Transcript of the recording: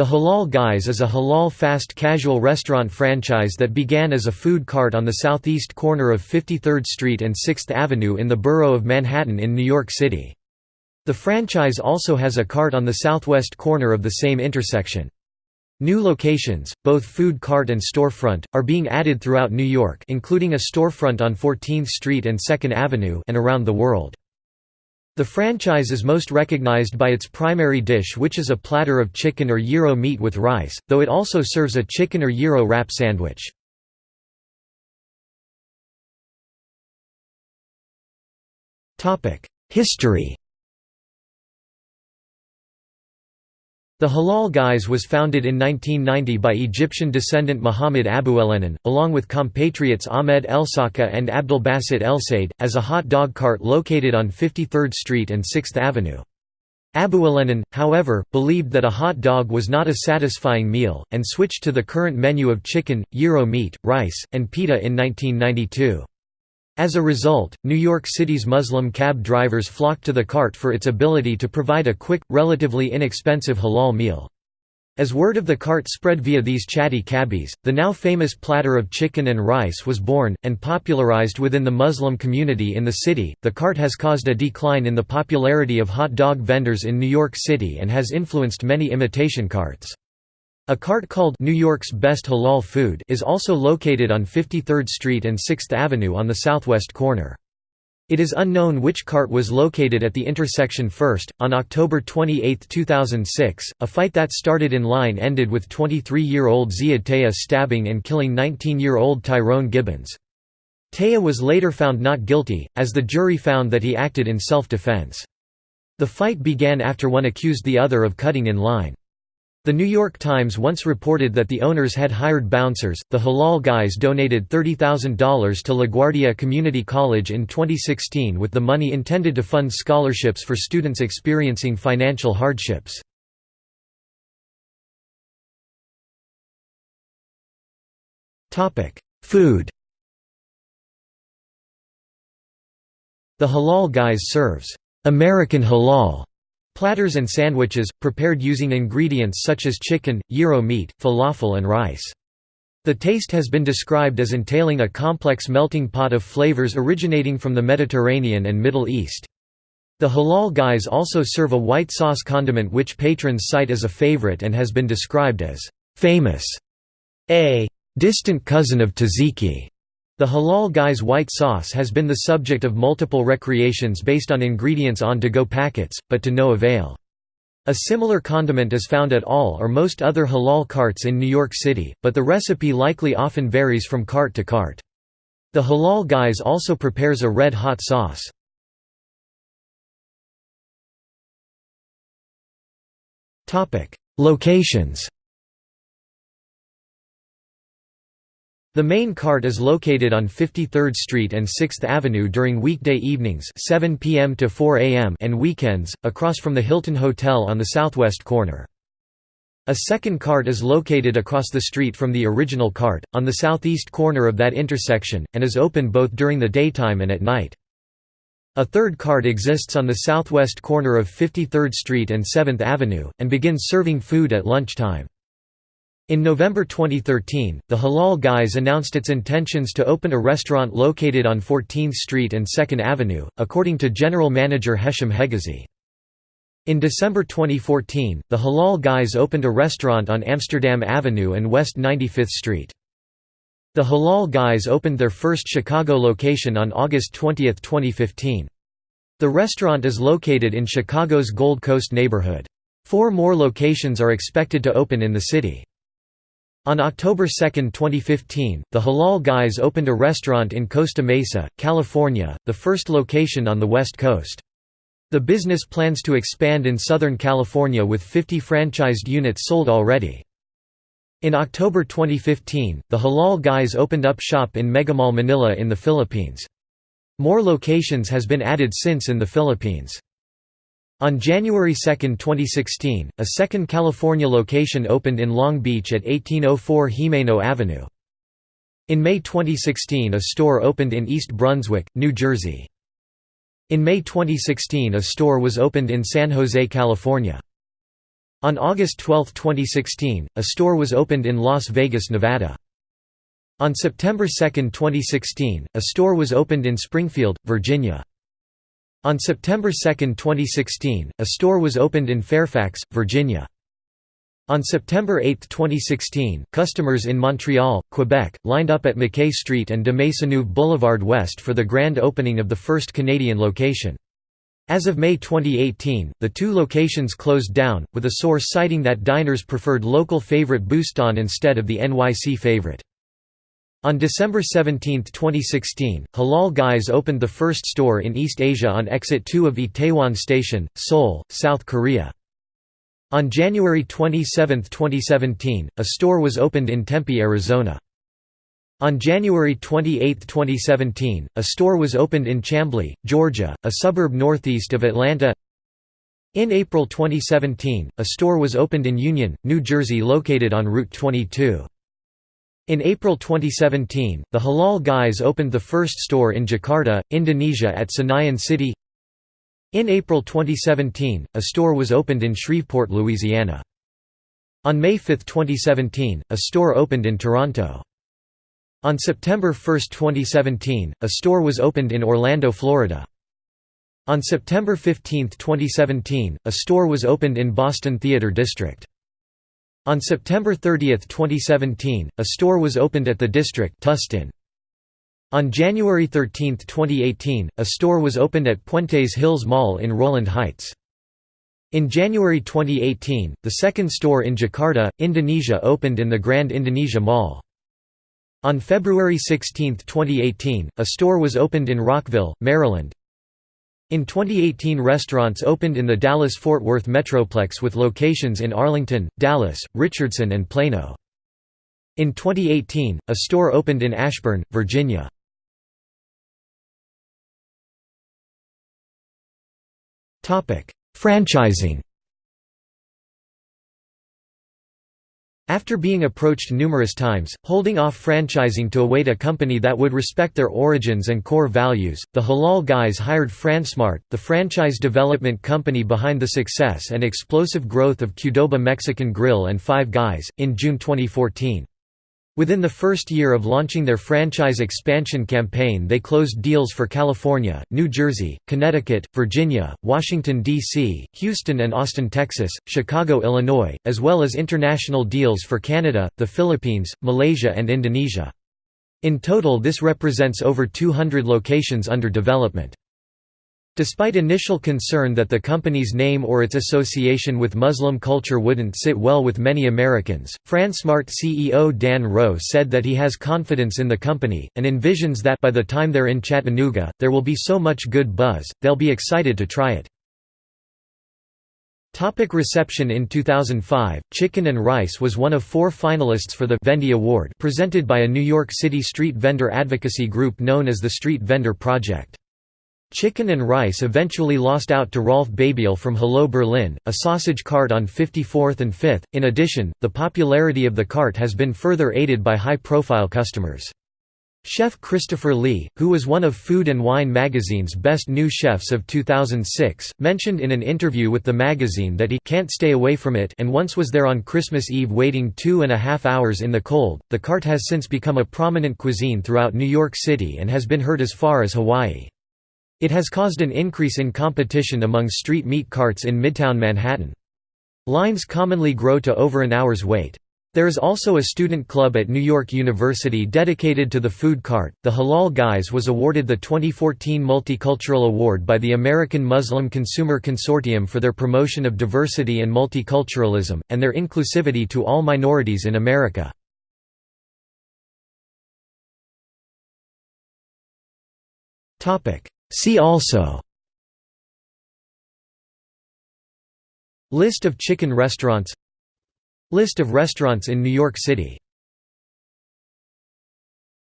The Halal Guys is a halal fast casual restaurant franchise that began as a food cart on the southeast corner of 53rd Street and 6th Avenue in the borough of Manhattan in New York City. The franchise also has a cart on the southwest corner of the same intersection. New locations, both food cart and storefront, are being added throughout New York including a storefront on 14th Street and 2nd Avenue and around the world. The franchise is most recognized by its primary dish which is a platter of chicken or gyro meat with rice, though it also serves a chicken or gyro wrap sandwich. History The Halal Guys was founded in 1990 by Egyptian descendant Muhammad Abuelenin, along with compatriots Ahmed Elsaka and Abdelbasit Elsaid, as a hot dog cart located on 53rd Street and 6th Avenue. Abuelenin, however, believed that a hot dog was not a satisfying meal, and switched to the current menu of chicken, gyro meat, rice, and pita in 1992. As a result, New York City's Muslim cab drivers flocked to the cart for its ability to provide a quick, relatively inexpensive halal meal. As word of the cart spread via these chatty cabbies, the now famous platter of chicken and rice was born, and popularized within the Muslim community in the city. The cart has caused a decline in the popularity of hot dog vendors in New York City and has influenced many imitation carts. A cart called New York's Best Halal Food is also located on 53rd Street and 6th Avenue on the southwest corner. It is unknown which cart was located at the intersection first. On October 28, 2006, a fight that started in line ended with 23 year old Ziad Taya stabbing and killing 19 year old Tyrone Gibbons. Taya was later found not guilty, as the jury found that he acted in self defense. The fight began after one accused the other of cutting in line. The New York Times once reported that the owners had hired bouncers. The Halal Guys donated $30,000 to LaGuardia Community College in 2016 with the money intended to fund scholarships for students experiencing financial hardships. Topic: Food The Halal Guys serves American halal Platters and sandwiches, prepared using ingredients such as chicken, gyro meat, falafel and rice. The taste has been described as entailing a complex melting pot of flavors originating from the Mediterranean and Middle East. The Halal Guys also serve a white sauce condiment which patrons cite as a favorite and has been described as famous, a distant cousin of tzatziki. The Halal Guys white sauce has been the subject of multiple recreations based on ingredients on to-go packets, but to no avail. A similar condiment is found at all or most other halal carts in New York City, but the recipe likely often varies from cart to cart. The Halal Guys also prepares a red hot sauce. Locations The main cart is located on 53rd Street and 6th Avenue during weekday evenings 7 p.m. to 4 a.m. and weekends, across from the Hilton Hotel on the southwest corner. A second cart is located across the street from the original cart, on the southeast corner of that intersection, and is open both during the daytime and at night. A third cart exists on the southwest corner of 53rd Street and 7th Avenue, and begins serving food at lunchtime. In November 2013, the Halal Guys announced its intentions to open a restaurant located on 14th Street and 2nd Avenue, according to General Manager Hesham Hegazi. In December 2014, the Halal Guys opened a restaurant on Amsterdam Avenue and West 95th Street. The Halal Guys opened their first Chicago location on August 20, 2015. The restaurant is located in Chicago's Gold Coast neighborhood. Four more locations are expected to open in the city. On October 2, 2015, the Halal Guys opened a restaurant in Costa Mesa, California, the first location on the West Coast. The business plans to expand in Southern California with 50 franchised units sold already. In October 2015, the Halal Guys opened up shop in Megamall Manila in the Philippines. More locations has been added since in the Philippines. On January 2, 2016, a second California location opened in Long Beach at 1804 Gimeno Avenue. In May 2016 a store opened in East Brunswick, New Jersey. In May 2016 a store was opened in San Jose, California. On August 12, 2016, a store was opened in Las Vegas, Nevada. On September 2, 2016, a store was opened in Springfield, Virginia. On September 2, 2016, a store was opened in Fairfax, Virginia. On September 8, 2016, customers in Montreal, Quebec, lined up at McKay Street and de Maisonneuve Boulevard West for the grand opening of the first Canadian location. As of May 2018, the two locations closed down, with a source citing that diners preferred local favorite Boustan instead of the NYC favorite. On December 17, 2016, Halal Guys opened the first store in East Asia on Exit 2 of Itaewon Station, Seoul, South Korea. On January 27, 2017, a store was opened in Tempe, Arizona. On January 28, 2017, a store was opened in Chamblee, Georgia, a suburb northeast of Atlanta. In April 2017, a store was opened in Union, New Jersey located on Route 22. In April 2017, the Halal Guys opened the first store in Jakarta, Indonesia at Senayan City. In April 2017, a store was opened in Shreveport, Louisiana. On May 5, 2017, a store opened in Toronto. On September 1, 2017, a store was opened in Orlando, Florida. On September 15, 2017, a store was opened in Boston Theater District. On September 30, 2017, a store was opened at the district Tustin. On January 13, 2018, a store was opened at Puentes Hills Mall in Rowland Heights. In January 2018, the second store in Jakarta, Indonesia opened in the Grand Indonesia Mall. On February 16, 2018, a store was opened in Rockville, Maryland. In 2018 restaurants opened in the Dallas-Fort Worth Metroplex with locations in Arlington, Dallas, Richardson and Plano. In 2018, a store opened in Ashburn, Virginia. Franchising After being approached numerous times, holding off franchising to await a company that would respect their origins and core values, the Halal Guys hired Fransmart, the franchise development company behind the success and explosive growth of Qdoba Mexican Grill and Five Guys, in June 2014. Within the first year of launching their franchise expansion campaign they closed deals for California, New Jersey, Connecticut, Virginia, Washington, D.C., Houston and Austin, Texas, Chicago, Illinois, as well as international deals for Canada, the Philippines, Malaysia and Indonesia. In total this represents over 200 locations under development. Despite initial concern that the company's name or its association with Muslim culture wouldn't sit well with many Americans, Fransmart CEO Dan Rowe said that he has confidence in the company, and envisions that by the time they're in Chattanooga, there will be so much good buzz, they'll be excited to try it. Topic reception In 2005, Chicken and Rice was one of four finalists for the Vendy Award presented by a New York City street vendor advocacy group known as the Street Vendor Project. Chicken and Rice eventually lost out to Rolf Babiel from Hello Berlin, a sausage cart on 54th and 5th. In addition, the popularity of the cart has been further aided by high-profile customers. Chef Christopher Lee, who was one of Food and Wine magazine's best new chefs of 2006, mentioned in an interview with the magazine that he can't stay away from it and once was there on Christmas Eve waiting two and a half hours in the cold. The cart has since become a prominent cuisine throughout New York City and has been heard as far as Hawaii. It has caused an increase in competition among street meat carts in Midtown Manhattan. Lines commonly grow to over an hour's wait. There is also a student club at New York University dedicated to the food cart. The Halal Guys was awarded the 2014 Multicultural Award by the American Muslim Consumer Consortium for their promotion of diversity and multiculturalism, and their inclusivity to all minorities in America. See also List of chicken restaurants List of restaurants in New York City